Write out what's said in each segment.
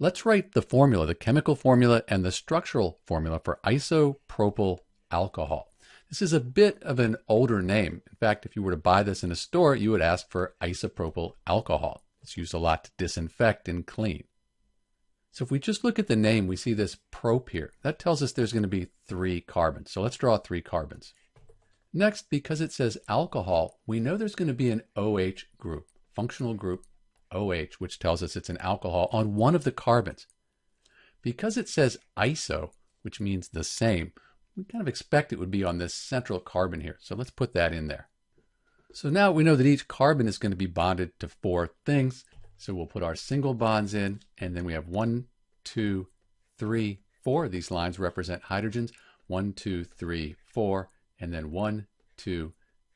Let's write the formula, the chemical formula and the structural formula for isopropyl alcohol. This is a bit of an older name. In fact, if you were to buy this in a store, you would ask for isopropyl alcohol. It's used a lot to disinfect and clean. So if we just look at the name, we see this prop here. That tells us there's going to be three carbons. So let's draw three carbons. Next, because it says alcohol, we know there's going to be an OH group, functional group OH, which tells us it's an alcohol on one of the carbons. Because it says iso, which means the same, we kind of expect it would be on this central carbon here. So let's put that in there. So now we know that each carbon is going to be bonded to four things. So we'll put our single bonds in, and then we have one, two, three, four. These lines represent hydrogens. One, two, three, four, and then one, two,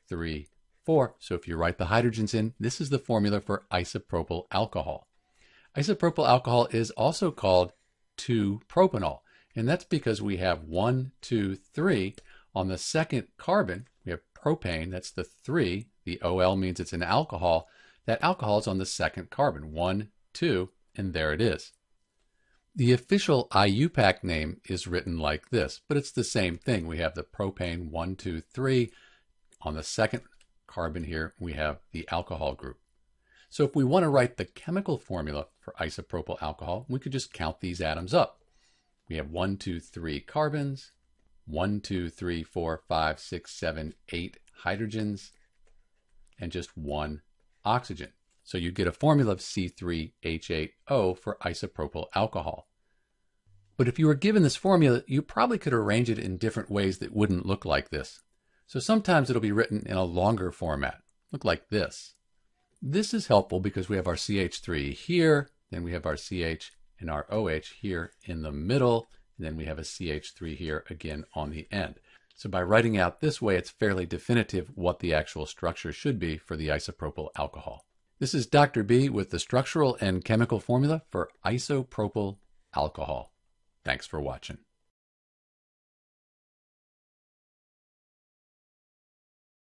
three, four. So if you write the hydrogens in, this is the formula for isopropyl alcohol. Isopropyl alcohol is also called 2-propanol. And that's because we have one, two, three. On the second carbon, we have propane, that's the three. The OL means it's an alcohol. That alcohol is on the second carbon, one, two, and there it is. The official IUPAC name is written like this, but it's the same thing. We have the propane, one, two, three. On the second carbon here, we have the alcohol group. So if we want to write the chemical formula for isopropyl alcohol, we could just count these atoms up. We have one, two, three carbons, one, two, three, four, five, six, seven, eight hydrogens, and just one oxygen. So you get a formula of C3H8O for isopropyl alcohol. But if you were given this formula, you probably could arrange it in different ways that wouldn't look like this. So sometimes it'll be written in a longer format, look like this. This is helpful because we have our CH3 here, then we have our CH and our OH here in the middle, and then we have a CH3 here again on the end. So by writing out this way, it's fairly definitive what the actual structure should be for the isopropyl alcohol. This is Dr. B with the structural and chemical formula for isopropyl alcohol. Thanks for watching.